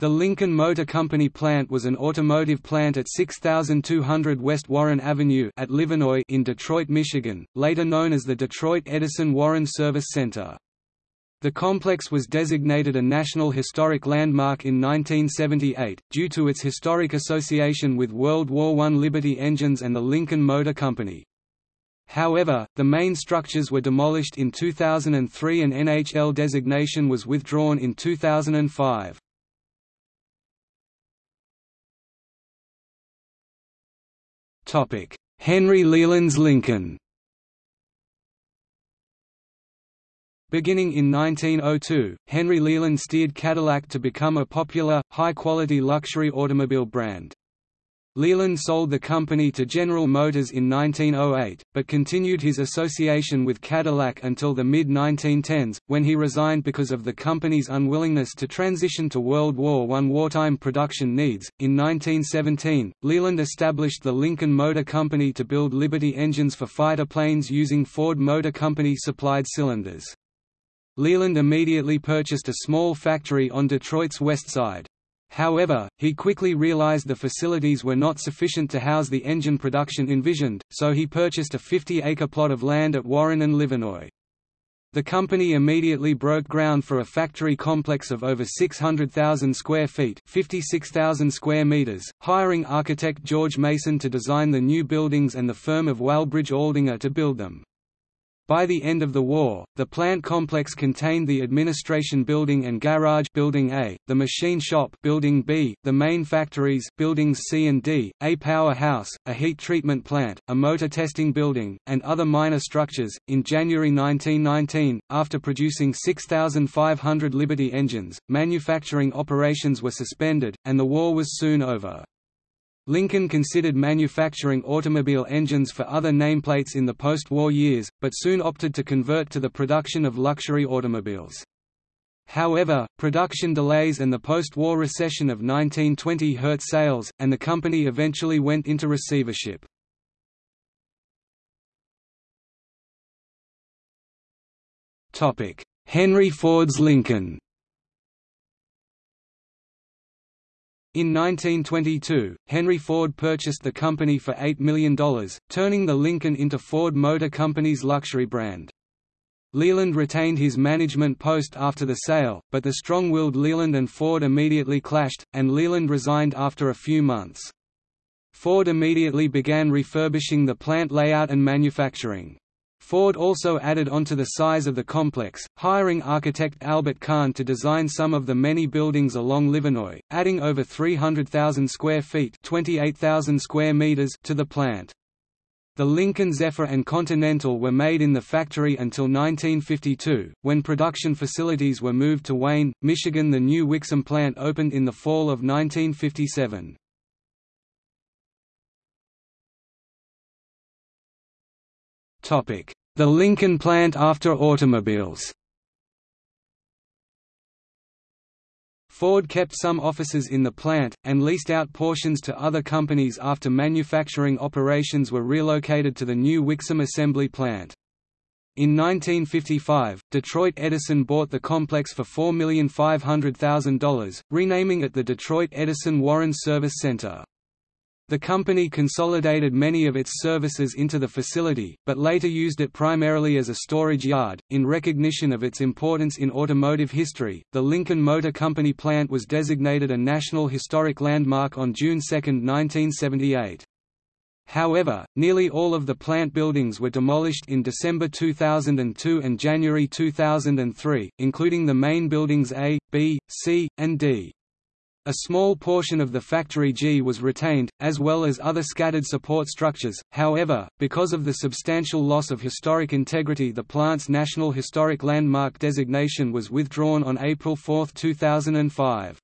The Lincoln Motor Company plant was an automotive plant at 6200 West Warren Avenue at Livernois in Detroit, Michigan, later known as the Detroit Edison Warren Service Center. The complex was designated a National Historic Landmark in 1978, due to its historic association with World War I Liberty engines and the Lincoln Motor Company. However, the main structures were demolished in 2003 and NHL designation was withdrawn in 2005. Henry Leland's Lincoln Beginning in 1902, Henry Leland steered Cadillac to become a popular, high-quality luxury automobile brand. Leland sold the company to General Motors in 1908, but continued his association with Cadillac until the mid-1910s, when he resigned because of the company's unwillingness to transition to World War I wartime production needs. In 1917, Leland established the Lincoln Motor Company to build Liberty engines for fighter planes using Ford Motor Company supplied cylinders. Leland immediately purchased a small factory on Detroit's west side. However, he quickly realized the facilities were not sufficient to house the engine production envisioned, so he purchased a 50-acre plot of land at Warren and Livernois. The company immediately broke ground for a factory complex of over 600,000 square feet 56,000 square meters, hiring architect George Mason to design the new buildings and the firm of Walbridge Aldinger to build them. By the end of the war, the plant complex contained the administration building and garage building A, the machine shop building B, the main factories buildings C and D, a powerhouse, a heat treatment plant, a motor testing building, and other minor structures. In January 1919, after producing 6,500 Liberty engines, manufacturing operations were suspended, and the war was soon over. Lincoln considered manufacturing automobile engines for other nameplates in the post-war years, but soon opted to convert to the production of luxury automobiles. However, production delays and the post-war recession of 1920 hurt sales, and the company eventually went into receivership. Henry Ford's Lincoln In 1922, Henry Ford purchased the company for $8 million, turning the Lincoln into Ford Motor Company's luxury brand. Leland retained his management post after the sale, but the strong-willed Leland and Ford immediately clashed, and Leland resigned after a few months. Ford immediately began refurbishing the plant layout and manufacturing. Ford also added onto the size of the complex, hiring architect Albert Kahn to design some of the many buildings along Livernois, adding over 300,000 square feet 28,000 square meters to the plant. The Lincoln Zephyr and Continental were made in the factory until 1952, when production facilities were moved to Wayne, Michigan. The new Wixom plant opened in the fall of 1957. The Lincoln plant after automobiles Ford kept some offices in the plant, and leased out portions to other companies after manufacturing operations were relocated to the new Wixom assembly plant. In 1955, Detroit Edison bought the complex for $4,500,000, renaming it the Detroit Edison Warren Service Center. The company consolidated many of its services into the facility, but later used it primarily as a storage yard. In recognition of its importance in automotive history, the Lincoln Motor Company plant was designated a National Historic Landmark on June 2, 1978. However, nearly all of the plant buildings were demolished in December 2002 and January 2003, including the main buildings A, B, C, and D. A small portion of the Factory G was retained, as well as other scattered support structures, however, because of the substantial loss of historic integrity the plant's National Historic Landmark designation was withdrawn on April 4, 2005.